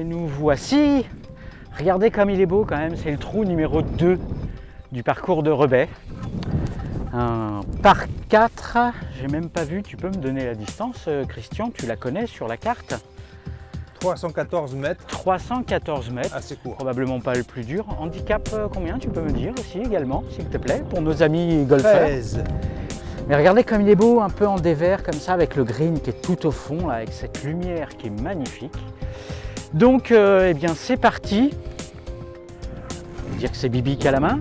Et nous voici. Regardez comme il est beau quand même, c'est le trou numéro 2 du parcours de Rebet. Un par 4, j'ai même pas vu, tu peux me donner la distance euh, Christian, tu la connais sur la carte? 314 mètres, 314 mètres, assez court. probablement pas le plus dur. Handicap euh, combien tu peux me dire aussi également s'il te plaît pour nos amis golfeurs? 13. Mais regardez comme il est beau, un peu en dévers comme ça, avec le green qui est tout au fond, là, avec cette lumière qui est magnifique. Donc, euh, eh bien, c'est parti. On va dire que c'est Bibi qui a la main.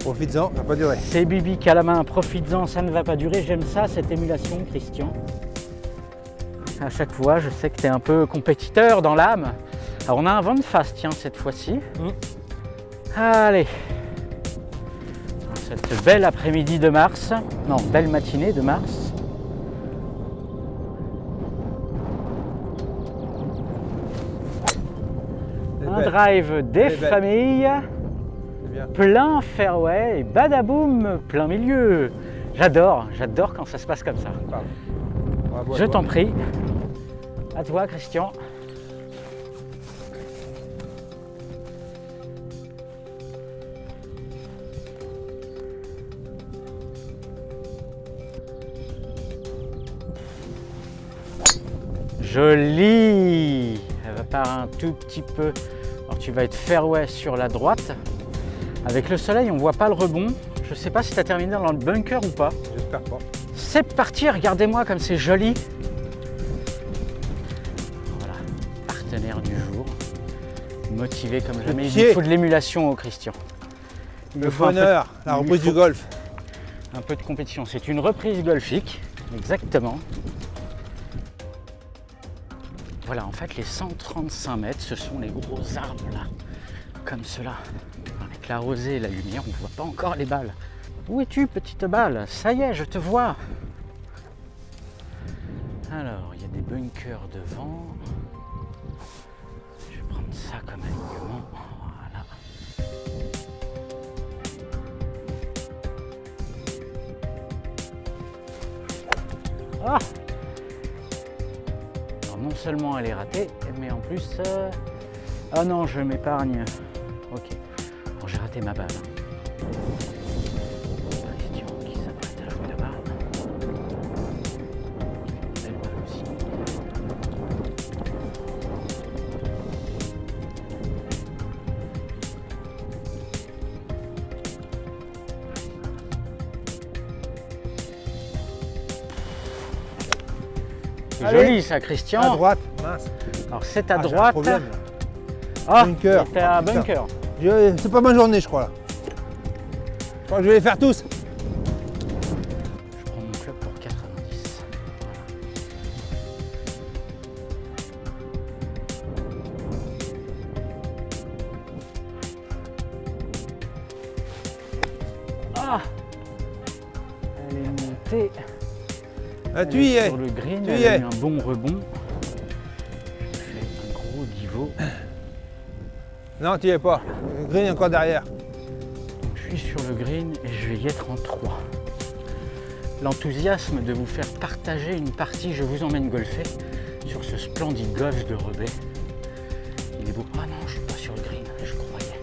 Profites-en, ça va pas durer. C'est Bibi qui a la main, profites-en, ça ne va pas durer. J'aime ça, cette émulation, Christian. À chaque fois, je sais que tu es un peu compétiteur dans l'âme. Alors, on a un vent de face, tiens, cette fois-ci. Mm. Allez. Cette belle après-midi de mars, non, belle matinée de mars. Belle, drive des familles, plein fairway et badaboum, plein milieu. J'adore, j'adore quand ça se passe comme ça. Bravo à Je t'en prie. À toi, Christian. Joli Elle va par un tout petit peu. Tu vas être fairway sur la droite. Avec le soleil, on voit pas le rebond. Je sais pas si tu as terminé dans le bunker ou pas. J'espère pas. C'est parti, regardez-moi comme c'est joli. Voilà, partenaire du jour. Motivé comme jamais. Il faut de l'émulation au Christian. Il Le bonheur, la reprise du golf. Un peu de compétition. C'est une reprise golfique, exactement. Voilà, en fait, les 135 mètres, ce sont les gros arbres là, comme cela. Avec la rosée et la lumière, on ne voit pas encore les balles. Où es-tu, petite balle? Ça y est, je te vois. Alors, il y a des bunkers devant. Je vais prendre ça comme alignement. Voilà. Ah seulement elle est ratée, mais en plus... euh, Ah non, je m'épargne. Ok. Alors j'ai raté ma balle. C'est joli ça, Christian. À droite, mince. Alors c'est à Ah, un droite. problème. Ah, Bunker. t'es à putain. bunker. Je- C'est pas ma journée, je crois là. Je crois que je vais les faire tous. Je prends mon club pour 90. Ah Elle est montée. Ah, tu y es. Sur le green, Tu elle y a eu un bon rebond. J'ai fait un gros divot. Non, tu y es pas. Le green est encore derrière. Je suis sur le green et je vais y être en 3. L'enthousiasme de vous faire partager une partie Je vous emmène golfer sur ce splendide golf de Rebet. Il est beau. Ah non, je suis pas sur le green, je croyais.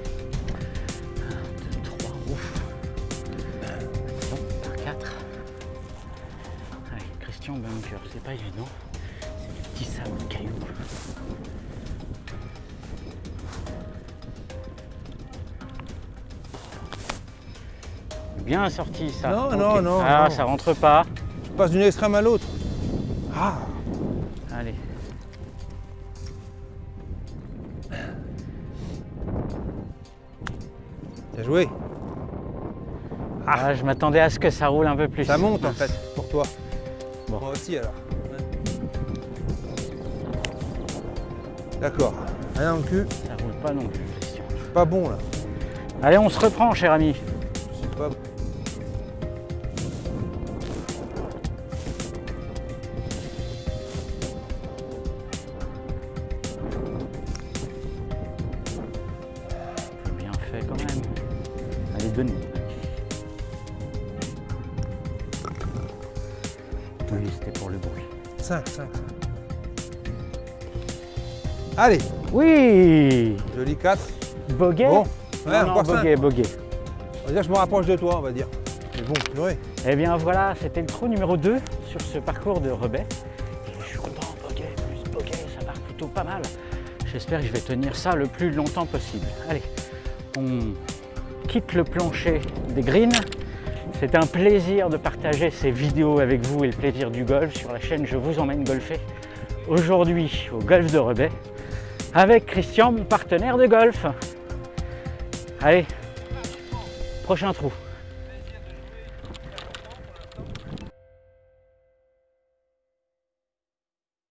Bunker, c'est pas évident. C'est des petits sables de cailloux. Bien sorti ça. Non, non, non, Ah, non. ça rentre pas. Je passe d'une extrême à l'autre. Ah, Allez. bien joué. Ah, je m'attendais à ce que ça roule un peu plus. Ça monte en fait, pour toi. Bon. Moi aussi alors. D'accord. Rien dans le cul. Ça roule pas non plus, Christian. Je suis pas bon là. Allez, on se reprend, cher ami. Je suis pas bon. C'est bien fait quand même. Allez, donne Oui, c'était pour le bruit. 5, 5, 5. Allez, Oui Joli 4. Bogey Bon, Non, ouais, non, encore 5. bogey, bogey. On va dire que je me rapproche de toi, on va dire. Mais bon, purée. Eh bien voilà, c'était le trou numéro 2 sur ce parcours de rebais. Et je suis content, bogey, plus bogey, ça part plutôt pas mal. J'espère que je vais tenir ça le plus longtemps possible. Allez, on quitte le plancher des greens. C'est un plaisir de partager ces vidéos avec vous et le plaisir du golf sur la chaîne Je vous emmène golfer. Aujourd'hui au golf de Rebais avec Christian, mon partenaire de golf. Allez, prochain trou.